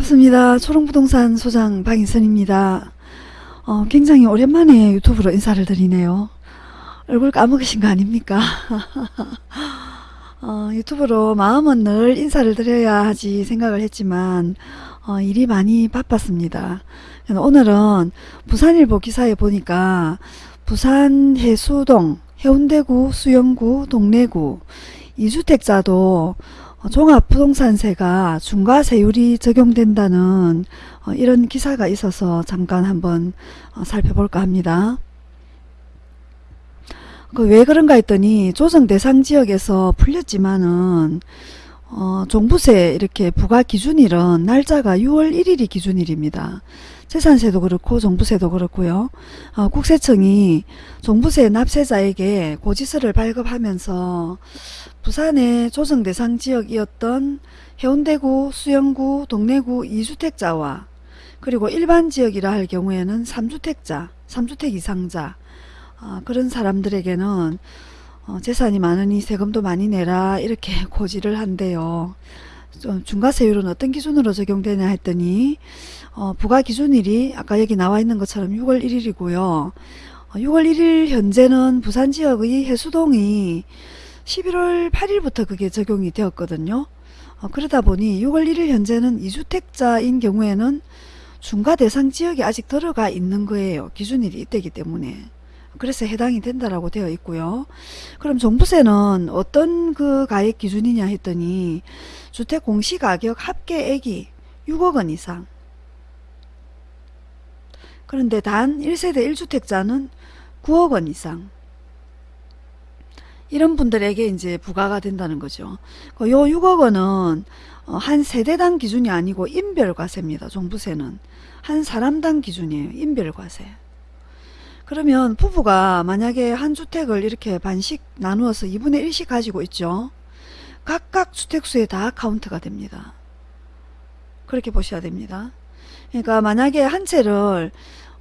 반갑습니다. 초롱부동산 소장 박인선입니다. 어, 굉장히 오랜만에 유튜브로 인사를 드리네요. 얼굴 까먹으신 거 아닙니까? 어, 유튜브로 마음은 늘 인사를 드려야 하지 생각을 했지만 어, 일이 많이 바빴습니다. 오늘은 부산일보 기사에 보니까 부산 해수동, 해운대구, 수영구, 동래구 이주택자도 어, 종합부동산세가 중과세율이 적용된다는 어, 이런 기사가 있어서 잠깐 한번 어, 살펴볼까 합니다. 그 왜 그런가 했더니 조정 대상 지역에서 풀렸지만은 어, 종부세 이렇게 부과 기준일은 날짜가 6월 1일이 기준일입니다. 재산세도 그렇고 종부세도 그렇고요. 어, 국세청이 종부세 납세자에게 고지서를 발급하면서 부산의 조정 대상 지역이었던 해운대구, 수영구, 동래구 2주택자와 그리고 일반 지역이라 할 경우에는 3주택자, 3주택 이상자 어, 그런 사람들에게는 어, 재산이 많으니 세금도 많이 내라 이렇게 고지를 한대요. 중과세율은 어떤 기준으로 적용되냐 했더니 어, 부가기준일이 아까 여기 나와 있는 것처럼 6월 1일이고요. 어, 6월 1일 현재는 부산 지역의 해수동이 11월 8일부터 그게 적용이 되었거든요. 어, 그러다 보니 6월 1일 현재는 2주택자인 경우에는 중과 대상 지역에 아직 들어가 있는 거예요. 기준일이 이때기 때문에. 그래서 해당이 된다라고 되어 있고요. 그럼 종부세는 어떤 그 가액 기준이냐 했더니 주택 공시가격 합계액이 6억 원 이상 그런데 단 1세대 1주택자는 9억 원 이상 이런 분들에게 이제 부과가 된다는 거죠. 그요 6억 원은 어, 한 세대당 기준이 아니고 인별과세입니다. 종부세는 한 사람당 기준이에요. 인별과세. 그러면 부부가 만약에 한 주택을 이렇게 반씩 나누어서 2분의 1씩 가지고 있죠. 각각 주택수에 다 카운트가 됩니다. 그렇게 보셔야 됩니다. 그러니까 만약에 한 채를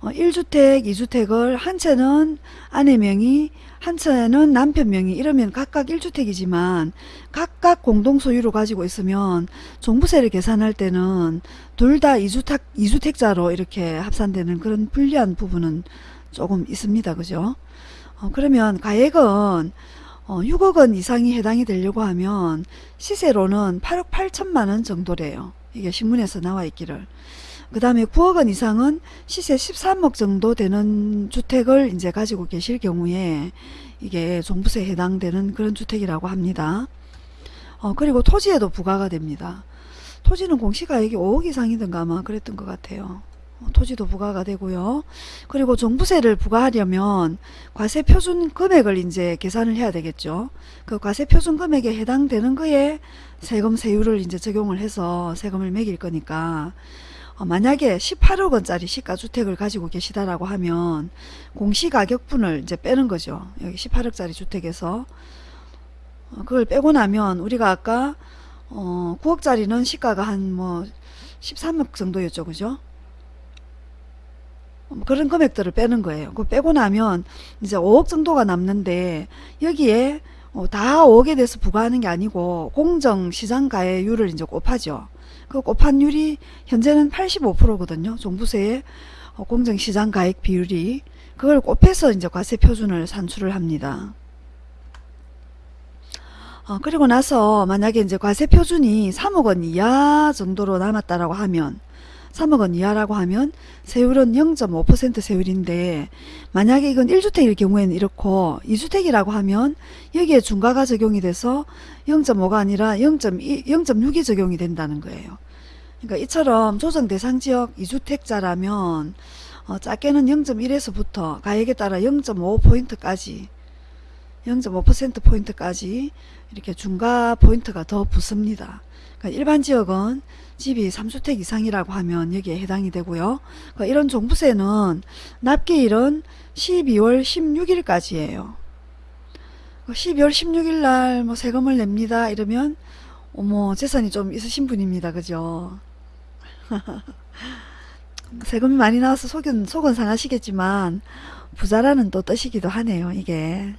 1주택, 어, 2주택을 한 채는 아내 명의, 한 채는 남편 명의 이러면 각각 1주택이지만 각각 공동소유로 가지고 있으면 종부세를 계산할 때는 둘 다 2주택, 2주택자로 이렇게 합산되는 그런 불리한 부분은 조금 있습니다. 그죠? 어, 그러면 가액은 어, 6억원 이상이 해당이 되려고 하면 시세로는 8억 8천만원 정도래요. 이게 신문에서 나와 있기를. 그 다음에 9억원 이상은 시세 13억 정도 되는 주택을 이제 가지고 계실 경우에 이게 종부세에 해당되는 그런 주택이라고 합니다. 어, 그리고 토지에도 부과가 됩니다. 토지는 공시가액이 5억 이상이든가 아마 그랬던 것 같아요. 어, 토지도 부과가 되고요. 그리고 종부세를 부과하려면 과세 표준 금액을 이제 계산을 해야 되겠죠. 그 과세 표준 금액에 해당되는 거에 세금 세율을 이제 적용을 해서 세금을 매길 거니까 어, 만약에 18억 원짜리 시가주택을 가지고 계시다라고 하면 공시가격분을 이제 빼는 거죠. 여기 18억짜리 주택에서 어, 그걸 빼고 나면 우리가 아까 어, 9억짜리는 시가가 한 뭐 13억 정도였죠. 그죠? 뭐 그런 금액들을 빼는 거예요. 그 빼고 나면 이제 5억 정도가 남는데 여기에 어, 다 5억에 대해서 부과하는 게 아니고 공정 시장 가액률을 이제 곱하죠. 그 곱한율이 현재는 85%거든요. 종부세의 어, 공정 시장 가액 비율이 그걸 곱해서 이제 과세 표준을 산출을 합니다. 어, 그리고 나서 만약에 이제 과세 표준이 3억 원 이하 정도로 남았다라고 하면 3억 원 이하라고 하면 세율은 0.5% 세율인데 만약에 이건 1주택일 경우에는 이렇고 2주택이라고 하면 여기에 중과가 적용이 돼서 0.5가 아니라 0.6이 적용이 된다는 거예요. 그러니까 이처럼 조정 대상 지역 2주택자라면 어, 작게는 0.1에서부터 가액에 따라 0.5포인트까지 0.5%포인트까지 이렇게 중과 포인트가 더 붙습니다. 그러니까 일반 지역은 집이 3주택 이상이라고 하면 여기에 해당이 되고요. 그러니까 이런 종부세는 납기일은 12월 16일까지예요. 12월 16일 날 뭐 세금을 냅니다. 이러면 어머 재산이 좀 있으신 분입니다. 그죠? 세금이 많이 나와서 속은, 속은 상하시겠지만 부자라는 또 뜻이기도 하네요. 이게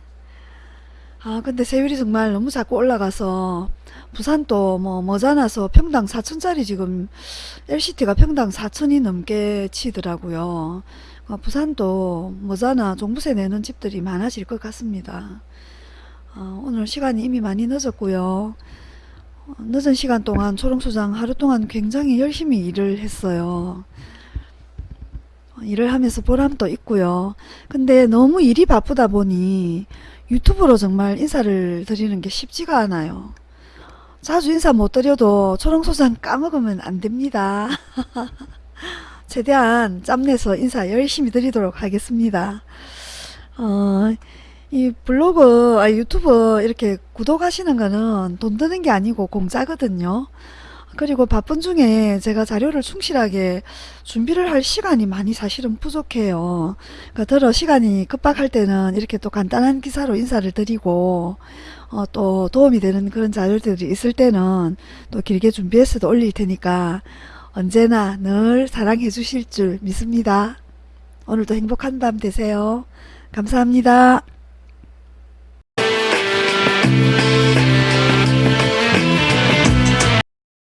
아 근데 세율이 정말 너무 자꾸 올라가서 부산도 뭐 머자나서 평당 4천짜리 지금 LCT가 평당 4천이 넘게 치더라고요. 어, 부산도 머자나 종부세 내는 집들이 많아질 것 같습니다. 어, 오늘 시간이 이미 많이 늦었고요. 어, 늦은 시간 동안 초롱소장 하루 동안 굉장히 열심히 일을 했어요. 어, 일을 하면서 보람도 있고요. 근데 너무 일이 바쁘다 보니 유튜브로 정말 인사를 드리는 게 쉽지가 않아요. 자주 인사 못 드려도 초롱소장 까먹으면 안 됩니다. 최대한 짬내서 인사 열심히 드리도록 하겠습니다. 어, 이 블로그, 아, 유튜브 이렇게 구독하시는 거는 돈 드는 게 아니고 공짜거든요. 그리고 바쁜 중에 제가 자료를 충실하게 준비를 할 시간이 많이 사실은 부족해요. 그러니까 더러 시간이 급박할 때는 이렇게 또 간단한 기사로 인사를 드리고 어, 또 도움이 되는 그런 자료들이 있을 때는 또 길게 준비해서도 올릴 테니까 언제나 늘 사랑해 주실 줄 믿습니다. 오늘도 행복한 밤 되세요. 감사합니다.